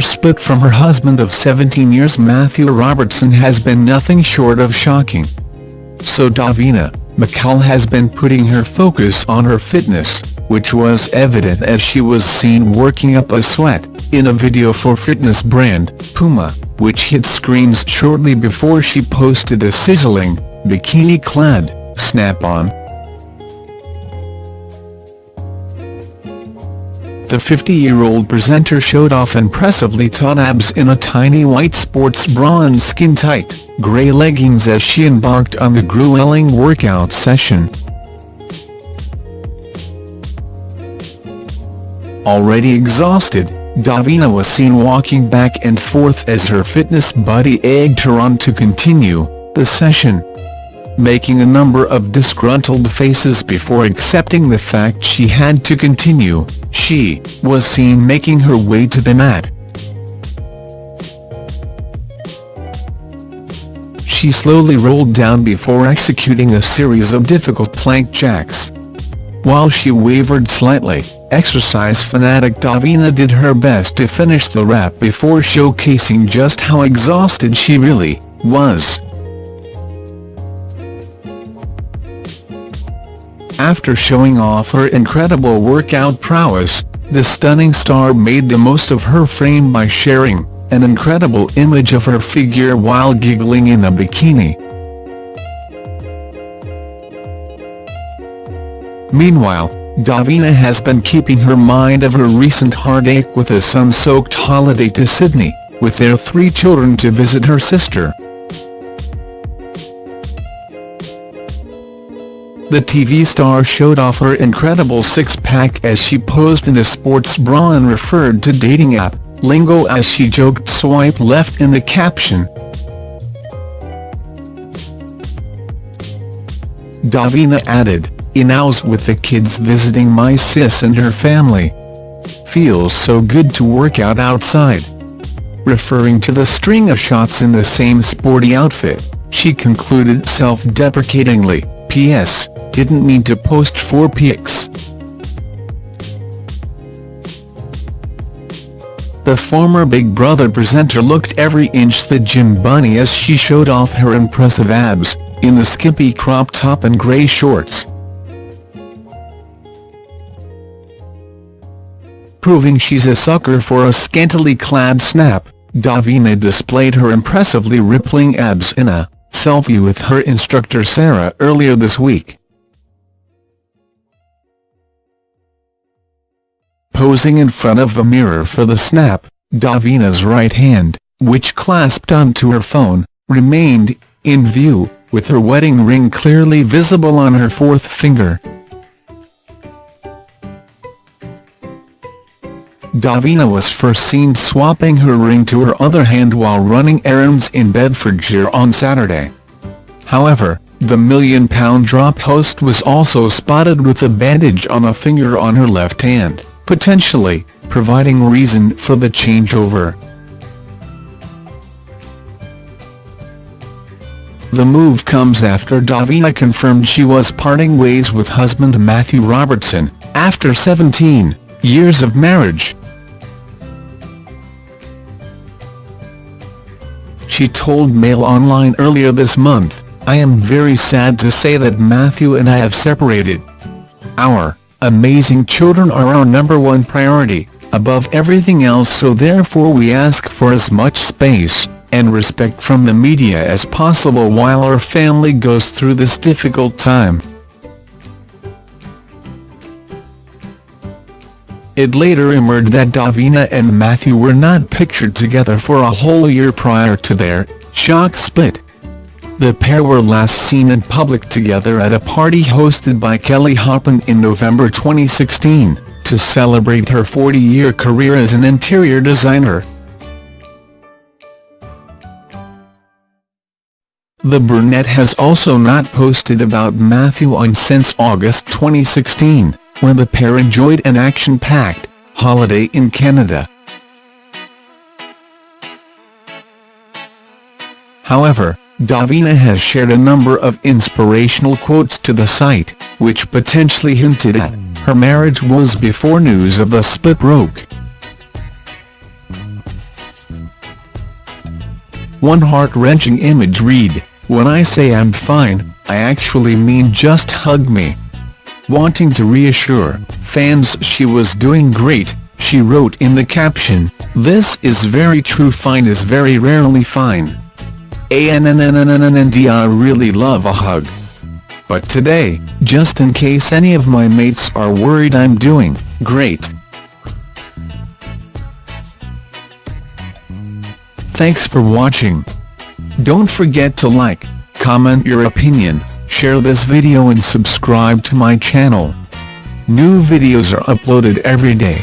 split from her husband of 17 years Matthew Robertson has been nothing short of shocking. So Davina, McCall has been putting her focus on her fitness, which was evident as she was seen working up a sweat, in a video for fitness brand, Puma, which hit screens shortly before she posted a sizzling, bikini-clad, snap-on. The 50-year-old presenter showed off impressively taut abs in a tiny white sports bra and skin-tight, grey leggings as she embarked on the grueling workout session. Already exhausted, Davina was seen walking back and forth as her fitness buddy egged her on to continue the session making a number of disgruntled faces before accepting the fact she had to continue, she was seen making her way to the mat. She slowly rolled down before executing a series of difficult plank jacks. While she wavered slightly, exercise fanatic Davina did her best to finish the rap before showcasing just how exhausted she really was. After showing off her incredible workout prowess, the stunning star made the most of her frame by sharing an incredible image of her figure while giggling in a bikini. Meanwhile, Davina has been keeping her mind of her recent heartache with a sun-soaked holiday to Sydney, with their three children to visit her sister. The TV star showed off her incredible six-pack as she posed in a sports bra and referred to dating app, Lingo as she joked swipe left in the caption. Davina added, Inows with the kids visiting my sis and her family. Feels so good to work out outside. Referring to the string of shots in the same sporty outfit, she concluded self-deprecatingly, P.S didn't mean to post four pics. The former Big Brother presenter looked every inch the gym bunny as she showed off her impressive abs, in the skimpy crop top and grey shorts. Proving she's a sucker for a scantily clad snap, Davina displayed her impressively rippling abs in a selfie with her instructor Sarah earlier this week. posing in front of a mirror for the snap, Davina's right hand, which clasped onto her phone, remained in view, with her wedding ring clearly visible on her fourth finger. Davina was first seen swapping her ring to her other hand while running errands in Bedfordshire on Saturday. However, the million-pound drop host was also spotted with a bandage on a finger on her left hand potentially, providing reason for the changeover. The move comes after Davina confirmed she was parting ways with husband Matthew Robertson, after 17 years of marriage. She told Mail Online earlier this month, I am very sad to say that Matthew and I have separated. Our Amazing children are our number one priority, above everything else so therefore we ask for as much space and respect from the media as possible while our family goes through this difficult time. It later emerged that Davina and Matthew were not pictured together for a whole year prior to their shock split. The pair were last seen in public together at a party hosted by Kelly Hoppen in November 2016, to celebrate her 40-year career as an interior designer. The brunette has also not posted about Matthew on since August 2016, when the pair enjoyed an action-packed holiday in Canada. However, Davina has shared a number of inspirational quotes to the site, which potentially hinted at her marriage woes before news of the split broke. One heart-wrenching image read, When I say I'm fine, I actually mean just hug me. Wanting to reassure fans she was doing great, she wrote in the caption, This is very true fine is very rarely fine. ANNNNNND I really love a hug. But today, just in case any of my mates are worried I'm doing great. Thanks for watching. Don't forget to like, comment your opinion, share this video and subscribe to my channel. New videos are uploaded every day.